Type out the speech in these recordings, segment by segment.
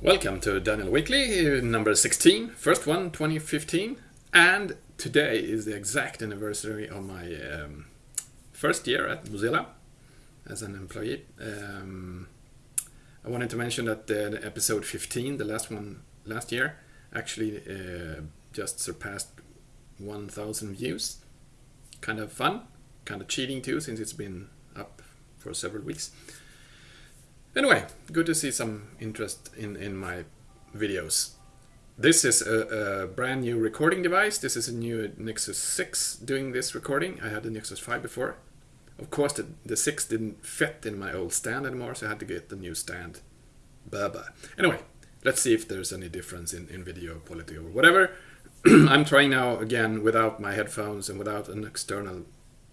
Welcome to Daniel Weekly, number 16, first one, 2015. And today is the exact anniversary of my um, first year at Mozilla as an employee. Um, I wanted to mention that the episode 15, the last one last year, actually uh, just surpassed 1,000 views. Kind of fun, kind of cheating too, since it's been up for several weeks. Anyway, good to see some interest in, in my videos. This is a, a, brand new recording device. This is a new Nexus 6 doing this recording. I had the Nexus 5 before. Of course, the, the 6 didn't fit in my old stand anymore, so I had to get the new stand. Bye. Anyway, let's see if there's any difference in, in video quality or whatever. I'm trying now again without my headphones and without an external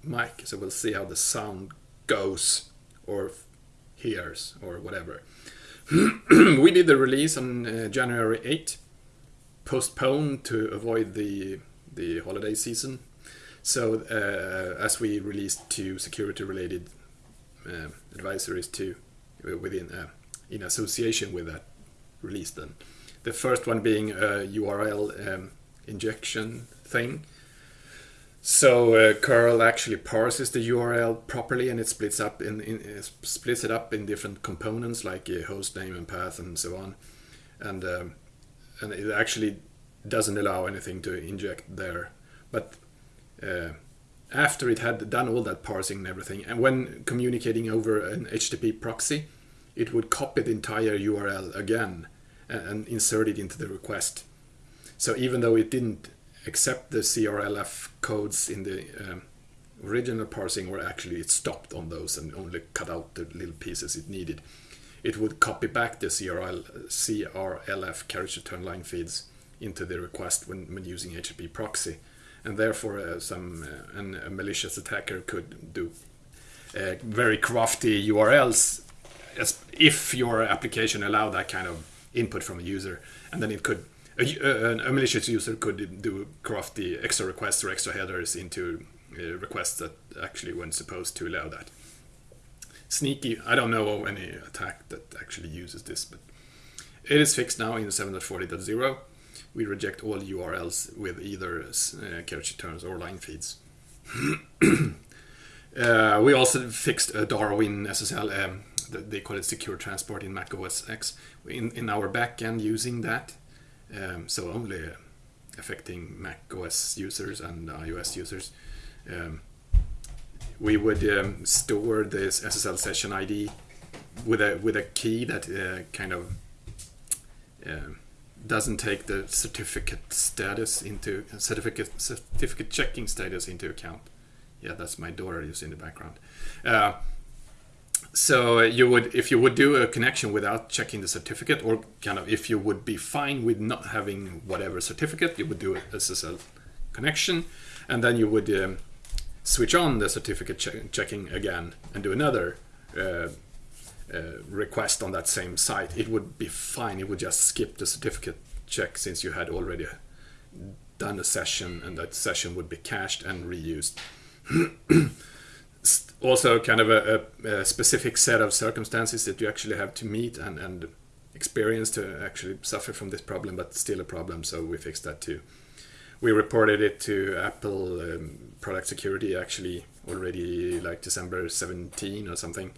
mic, so we'll see how the sound goes or hears or whatever. we did the release on uh, January 8, postponed to avoid the the holiday season. So uh, as we released two security-related uh, advisories to uh, within uh, in association with that release, then the first one being a URL um, injection thing so uh, curl actually parses the URL properly, and it splits up in, in uh, splits it up in different components like uh, host name and path and so on, and um, and it actually doesn't allow anything to inject there. But uh, after it had done all that parsing and everything, and when communicating over an HTTP proxy, it would copy the entire URL again and, and insert it into the request. So even though it didn't accept the CRLF codes in the um, original parsing or actually it stopped on those and only cut out the little pieces it needed. It would copy back the CRL, CRLF carriage return line feeds into the request when, when using HTTP proxy. And therefore uh, some uh, an, a malicious attacker could do uh, very crafty URLs if your application allowed that kind of input from a user and then it could a, a, malicious user could do crafty extra requests or extra headers into uh, requests that actually weren't supposed to allow that. Sneaky, I don't know of any attack that actually uses this, but it is fixed now in 7.40.0. We reject all URLs with either uh, carriage returns or line feeds. uh, we also fixed a Darwin SSL, um, they call it secure transport in Mac OS X, in, in our backend using that um, so only affecting Mac OS users and iOS users. Um, we would um, store this SSL session ID with a with a key that uh, kind of uh, doesn't take the certificate status into certificate certificate checking status into account. Yeah, that's my daughter is in the background. Uh, so you would if you would do a connection without checking the certificate or kind of if you would be fine with not having whatever certificate you would do a SSL connection and then you would um, switch on the certificate che checking again and do another uh, uh, request on that same site. It would be fine. It would just skip the certificate check since you had already done a session and that session would be cached and reused also kind of a, a, a, specific set of circumstances that you actually have to meet and, and experience to actually suffer from this problem, but still a problem, so we fixed that too. We reported it to Apple um, Product Security actually already like December 17 or something,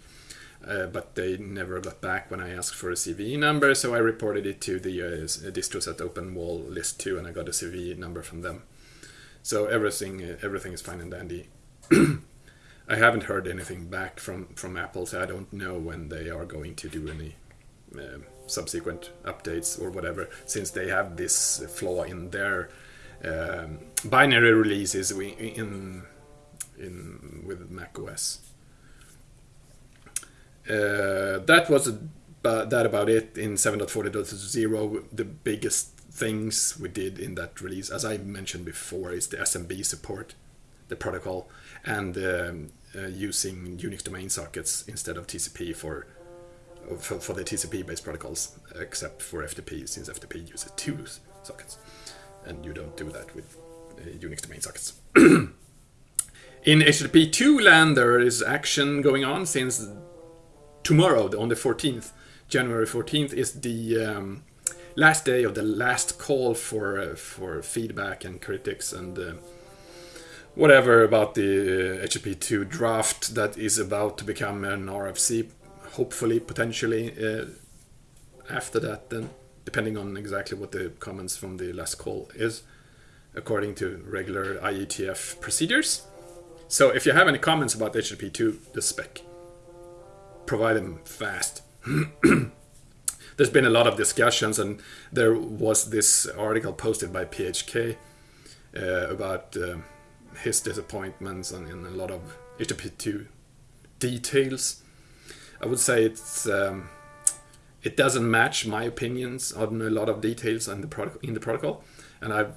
uh, but they never got back when I asked for a CVE number, so I reported it to the uh, distros at OpenWall list too, and I got a CVE number from them. So everything, uh, everything is fine and dandy. I haven't heard anything back from, from Apple, so I don't know when they are going to do any uh, subsequent updates or whatever, since they have this flaw in their um, binary releases in in with Mac OS. Uh, that was a, uh, that about it in 7.40.0. The biggest things we did in that release, as I mentioned before, is the SMB support, the protocol, and um, uh, using Unix domain sockets instead of TCP for for, for the TCP-based protocols, except for FTP, since FTP uses two sockets, and you don't do that with uh, Unix domain sockets. In HTTP 2 land, there is action going on since tomorrow, on the 14th, January 14th is the um, last day of the last call for uh, for feedback and critics and uh, whatever about the uh, HTTP2 draft that is about to become an RFC, hopefully, potentially uh, after that, then depending on exactly what the comments from the last call is, according to regular IETF procedures. So if you have any comments about HTTP2, the spec, provide them fast. There's been a lot of discussions, and there was this article posted by PHK uh, about. His disappointments and in a lot of HTTP2 details. I would say it's um, it doesn't match my opinions on a lot of details in the protocol. In the protocol, and I've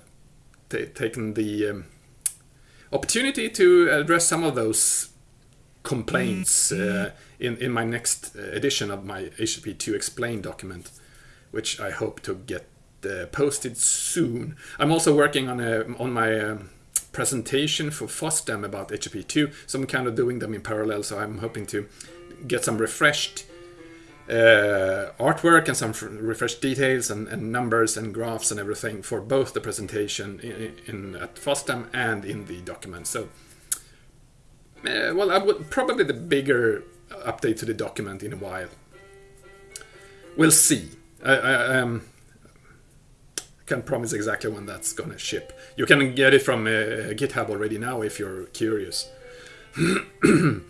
taken the um, opportunity to address some of those complaints mm-hmm. uh, in in my next edition of my HTTP2 explain document, which I hope to get uh, posted soon. I'm also working on a on my um, presentation for FOSDEM about HTTP2. So I'm kind of doing them in parallel. So I'm hoping to get some refreshed uh, artwork and some refreshed details and, and, numbers and graphs and everything for both the presentation in, in at FOSDEM and in the document. So, uh, well, I would probably the bigger update to the document in a while. We'll see. I, I, um, can promise exactly when that's gonna ship. You can get it from uh, GitHub already now if you're curious.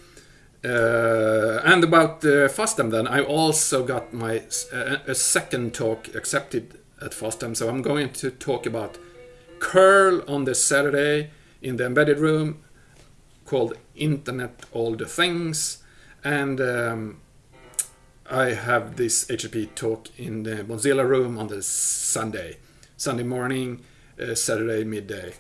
Uh, and about uh, FOSDEM then, I also got my uh, a second talk accepted at FOSDEM. So I'm going to talk about curl on this Saturday in the embedded room called Internet All the Things. And um, I have this HTTP talk in the Mozilla room on the Sunday. Sunday morning, uh, Saturday midday,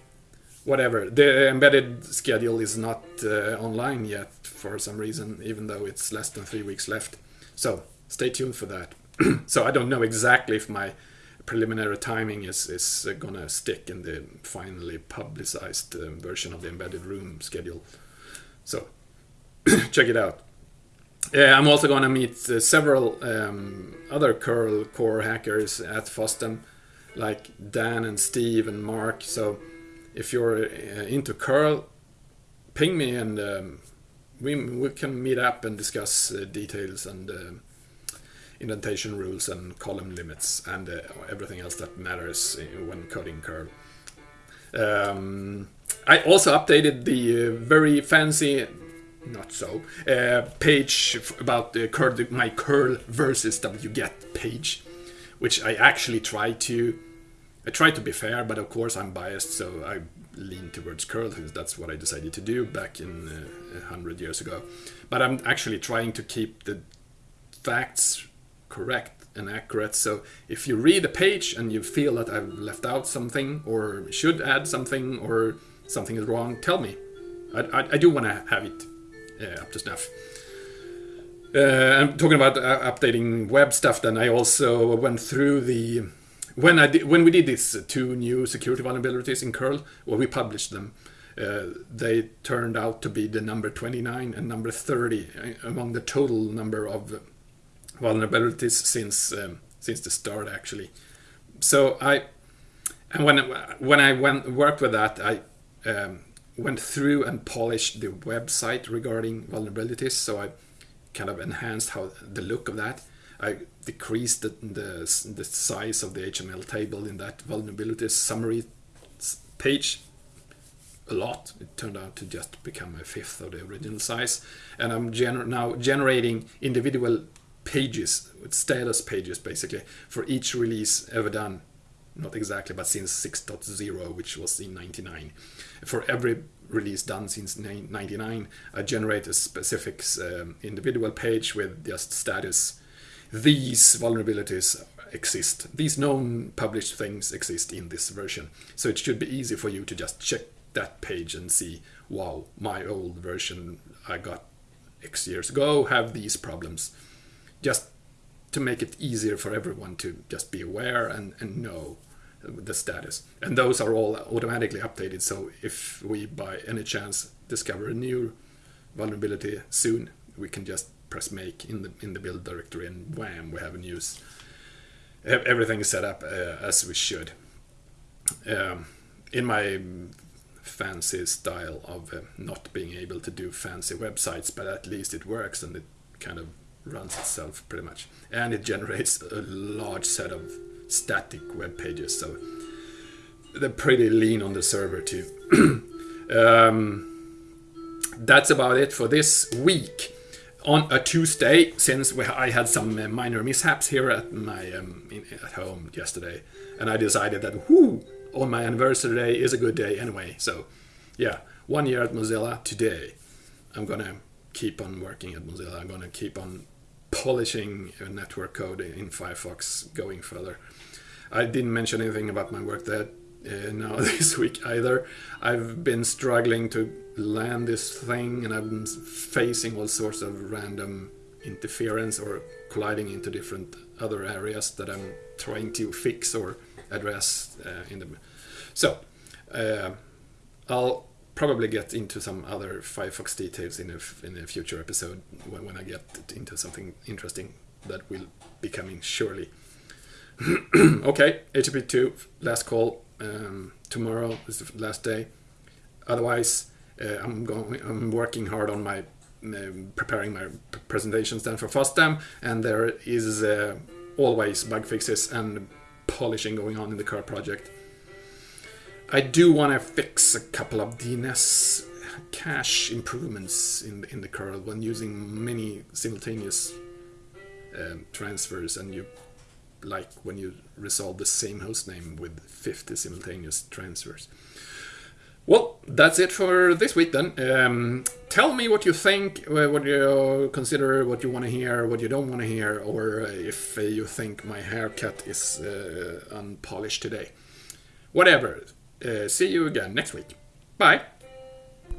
whatever. The embedded schedule is not uh, online yet for some reason, even though it's less than three weeks left. So stay tuned for that. so I don't know exactly if my preliminary timing is, is uh, gonna stick in the finally publicized uh, version of the embedded room schedule. So check it out. Uh, I'm also gonna meet uh, several um, other curl core hackers at FOSDEM like Dan and Steve and Mark. So if you're uh, into curl, ping me and um, we we can meet up and discuss uh, details and uh, indentation rules and column limits and uh, everything else that matters uh, when coding curl. Um, I also updated the uh, very fancy not so page about curl, my curl versus wget page which I actually try to. I try to be fair, but of course I'm biased, so I lean towards curl because that's what I decided to do back in uh, hundred years ago. But I'm actually trying to keep the facts correct and accurate. So if you read a page and you feel that I've left out something or should add something or something is wrong, tell me. I, I, I do want to have it uh, up to snuff. Uh, I'm talking about uh, updating web stuff. Then I also went through the when I did, when we did these two new security vulnerabilities in curl, well, we published them. Uh, they turned out to be the number 29 and number 30 uh, among the total number of vulnerabilities since um, since the start actually. So I and when when I went worked with that, I um, went through and polished the website regarding vulnerabilities. So I kind of enhanced how the look of that. I decreased the, the, the size of the HTML table in that vulnerability summary page a lot. It turned out to just become a fifth of the original size. And I'm gener now generating individual pages, status pages basically, for each release ever done. Not exactly, but since 6.0, which was in 99. For every release done since 99, I generate a specific um, individual page with just status. These vulnerabilities exist. These known published things exist in this version. So it should be easy for you to just check that page and see, wow, my old version I got X years ago have these problems. Just to make it easier for everyone to just be aware and, and know the status. And those are all automatically updated. So if we by any chance discover a new vulnerability soon, we can just press make in the in the build directory, and wham, we have a news. Everything is set up uh, as we should. Um, in my fancy style of uh, not being able to do fancy websites, but at least it works and it kind of runs itself pretty much. And it generates a large set of static web pages, so they're pretty lean on the server too. um, that's about it for this week. On a Tuesday, since I had some uh, minor mishaps here at my um, in, at home yesterday, and I decided that whoo, on my anniversary day is a good day anyway. So, yeah, one year at Mozilla today. I'm gonna keep on working at Mozilla. I'm gonna keep on polishing network code in Firefox going further. I didn't mention anything about my work there uh, now this week either. I've been struggling to land this thing and I've been facing all sorts of random interference or colliding into different other areas that I'm trying to fix or address uh, in the so uh, I'll probably get into some other Firefox details in a, in a future episode when, when I get into something interesting that will be coming surely. okay, HTTP 2, last call. Um, tomorrow is the last day. Otherwise, uh, I'm going. I'm working hard on my uh, preparing my presentations then for FOSDEM, and there is uh, always bug fixes and polishing going on in the current project. I do want to fix a couple of DNS cache improvements in in the kernel when using many simultaneous um, transfers, and you like when you resolve the same hostname with 50 simultaneous transfers. Well, that's it for this week then. Um, tell me what you think, uh, what you consider, what you want to hear, what you don't want to hear, or uh, if uh, you think my haircut is uh, unpolished today. Whatever. Uh, see you again next week. Bye.